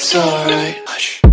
It's alright.